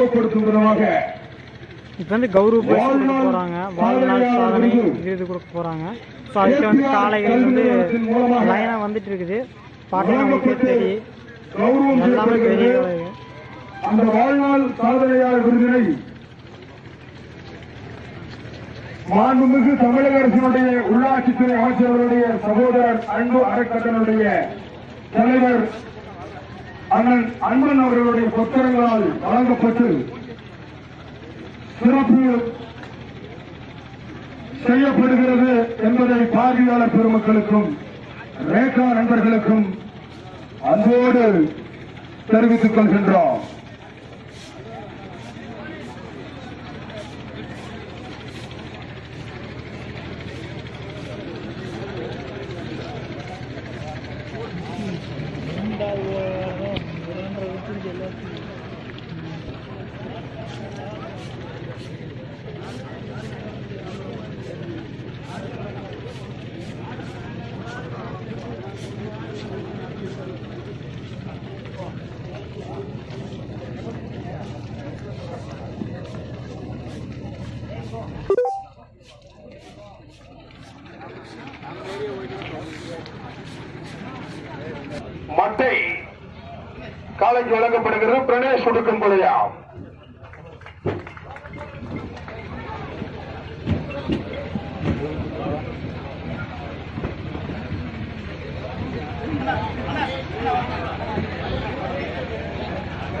கௌரவப்படுத்தும் விதமாக இப்போ வந்து கௌரவ பரிசு கொடுக்க போகிறாங்க வாழ்நாள் சாதனை விருது கொடுக்க போகிறாங்க ஸோ அதுக்கு வந்து காளைகள் வந்து லைனாக வந்துட்டு இருக்குது. எல்லாமே பெரிய அந்த வாழ்நாள் சாதனையாளர் விருதினை மாண்புமிகு தமிழக அரசினுடைய உள்ளாட்சித்துறை அமைச்சர்களுடைய சகோதரர் அன்பு அறக்கட்டனுடைய தலைவர் அண்ணன் அன்பன் அவர்களுடைய புத்தகங்களால் வழங்கப்பட்டு சிறப்பு செய்யப்படுகிறது என்பதை பார்வையாளர் பெருமக்களுக்கும் ரேகா நண்பர்களுக்கும் அன்போடு தெரிவித்துக் கொள்கின்றோம். காலைக்கு வழங்கப்படுகிறது பிரணேஷ் உடுக்கும் கொலையா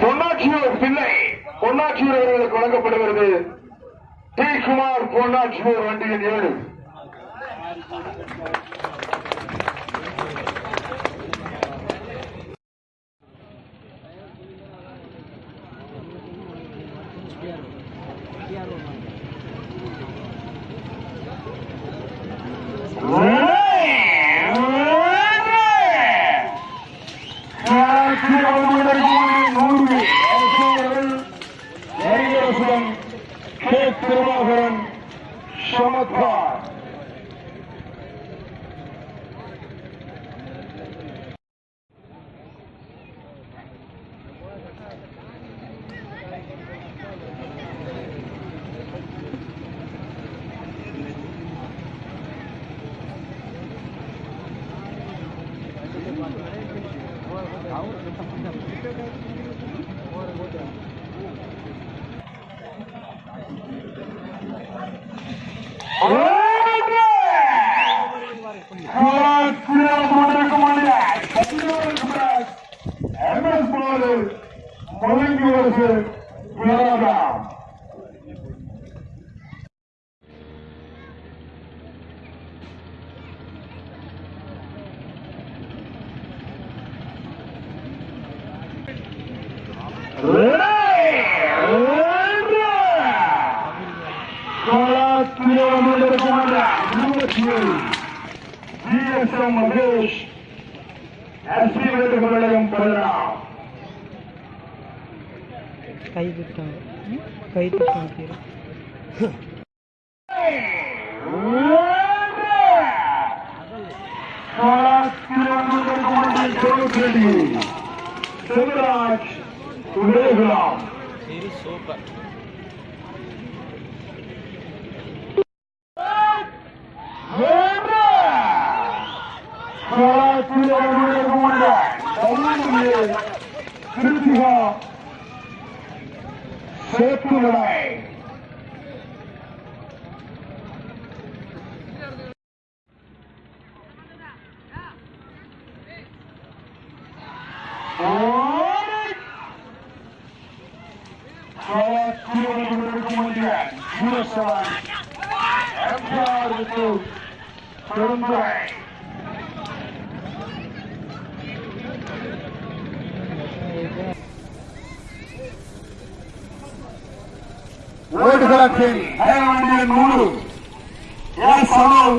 பொன்னாச்சியூர் பிள்ளை பொன்னாச்சியூர் அவர்களுக்கு வழங்கப்படுகிறது. டி. குமார் பொன்னாச்சியூர் வண்டியின் ஏழு. Santiago. மகேஷ் எஸ்பி வேண்டுகோளையும் பெறலாம் கை திட்டாங்க கை திட்டாங்க கீழே சிவராஜ் உதயகுலாம் セットぐらい。ಓಟುಗಳ ಖೇಲ್ ಹೈರಾಣಿಯ ನೂರು ಎರಡ್ ಸಾವಿರ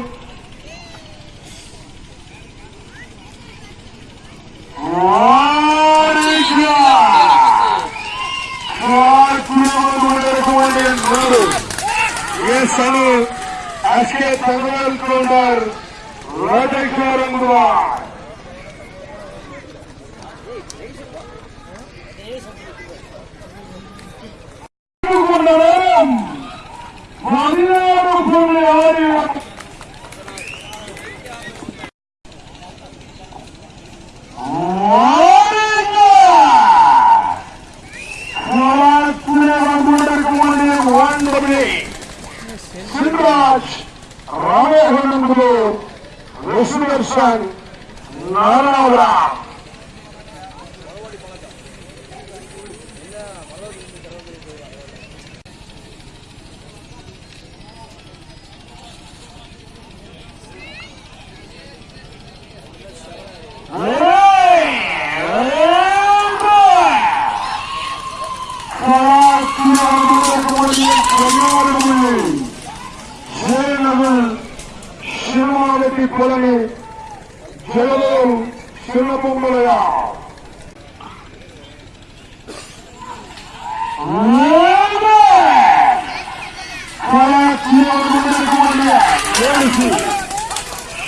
ಸಲು ಅಷ್ಟೇ ತೆಗೆದುಕೊಂಡರ್ ರಾಜಕೀಯ ராஜேஸ்வரங்குவார் கொண்ட நேரம் பதினேழு புள்ளி ஆறு சிவராஜ் ராமேகனங்குரு விஷ்ணுதர்ஷன்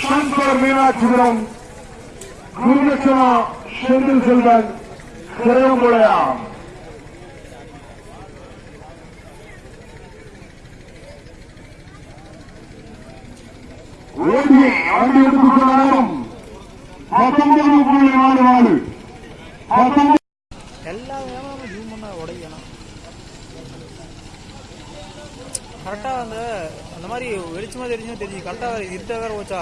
சங்கர் மீனாட்சிபுரம் குருதட்சணா செந்தில் செல்வன் திரையம்புழையா ஓடிய வண்டி எடுத்துக்கொள்ள நேரம் பத்தொன்பது புள்ளி நாலு நாலு. பத்தொன்பது எல்லா விதமும் ஹியூமனா உடையணும். கரெக்டா அந்த அந்த மாதிரி வெளிச்சமா தெரிஞ்சும் தெரிஞ்சு கரெக்டாக இருட்ட வேற போச்சா?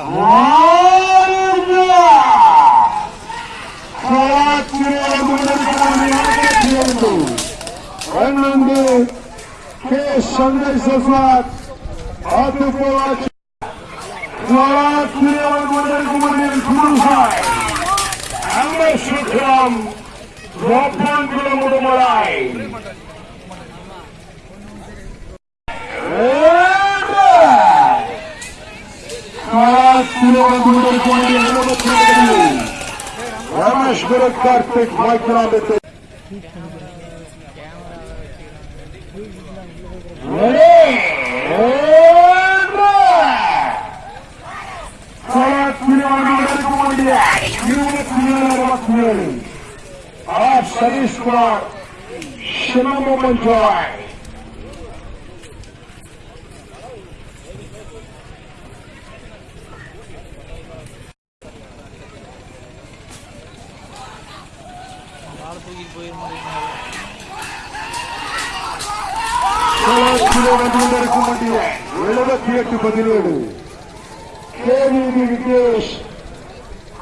ரெண்டு கே சங்கர் சஸ்வாத் ஆத்துப்போவாச்சு சுக்ரம் கோபால் குலமுடுமலாய் ரமேஷ் குரு கார்த்திக் மைக்ராமித்து சதீஷ் குமார் சின்னமோகன் ஜாய் ஆளை தூக்கிட்டு போயிருந்தோம் எழுபத்தி எட்டு பதினேழு கேவிபி விகேஷ்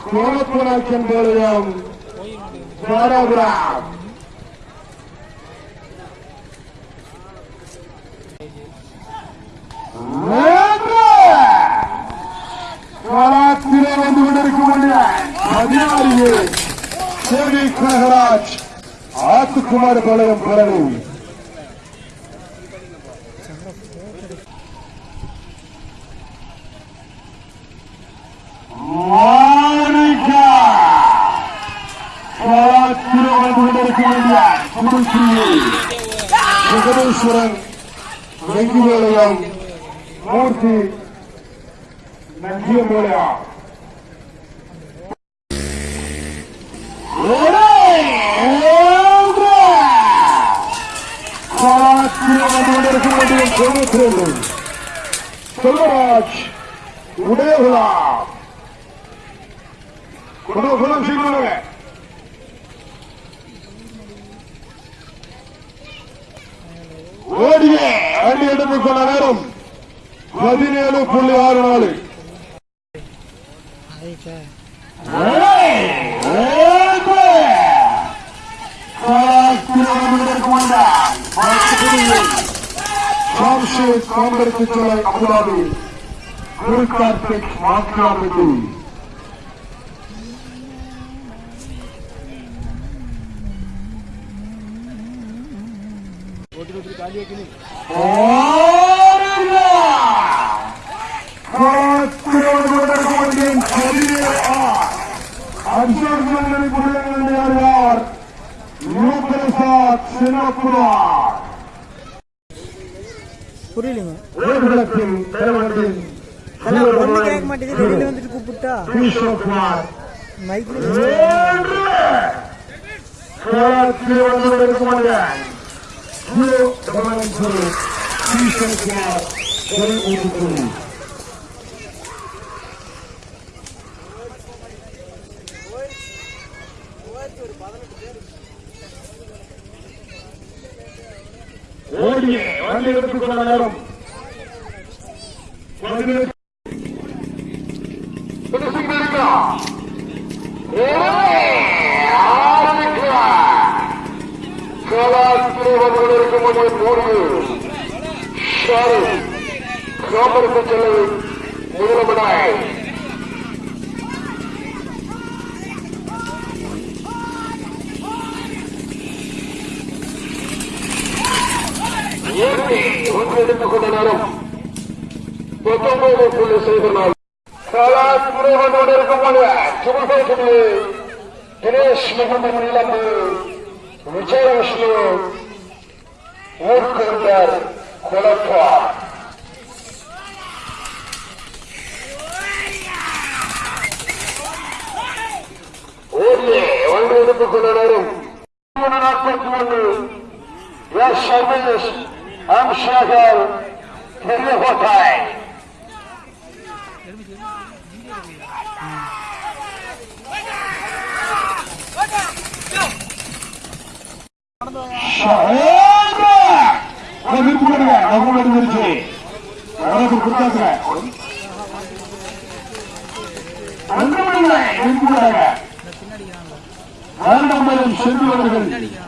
கோலப்புராட்சன் பாளையம் தாராபுரம் காலாத்திலே வந்து கொண்டிருக்கக்கூடிய பதினாறு சேவி கனகராஜ் ஆத்துக்குமார் பாளையம் பரணி ஜெகதீஸ்வரன் வெங்கிவேலயம் மூர்த்தி நஞ்சியமேலயா செல்வராஜ் உடையகுலா குலம் சீக்கிரம் ஓடிய அடி எடுத்துக் கொள்ள நேரம் பதினேழு புள்ளி ஆறு நாலு ჯამშიდ გამბერკიჯალა აბულაბი გურკარტეკ მაკრაბიდი ოდი-ოდი კალია გინი. ორა! ქართულგოდარ გუნდინ ხალია. ამჟამად მენები ბულენები არ ვარ. ნუბრსა ცენაკულა. புரியலங்க. ஒண்ணு கேட்க மாட்டேங்குது. வெளியில வந்துட்டு கூப்பிட்டா? மைக்ல ஓடிய பந்து எடுத்துக்கொள்ள நேரம். இருக்கும் போது மூன்று ஷாரு ரோமருக்கு செல்லும் முதலமனாய் কিন্তু খুদে নরম প্রথম বলছিল সেই হল সারা পুরো ঘটনের কমলে ছবি পেয়েছিল দিনেশ মোহাম্মদ নিলাম বিজয় আসলো মুখ্যমন্ত্রীর খোলা ஒன்று கொடுக்கும் நேரம் சர்வதேசம் আমসাগর ফেরবে কোথায় பின்னாடி சென்று வருகிறது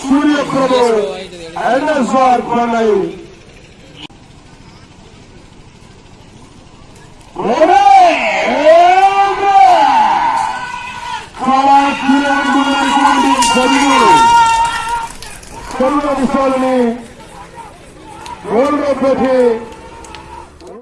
సూర్యప్రభు ఎన్ఎస్ఆర్ ప్రణయ్ కరుణ విషయాలని గోల్గా పెట్టి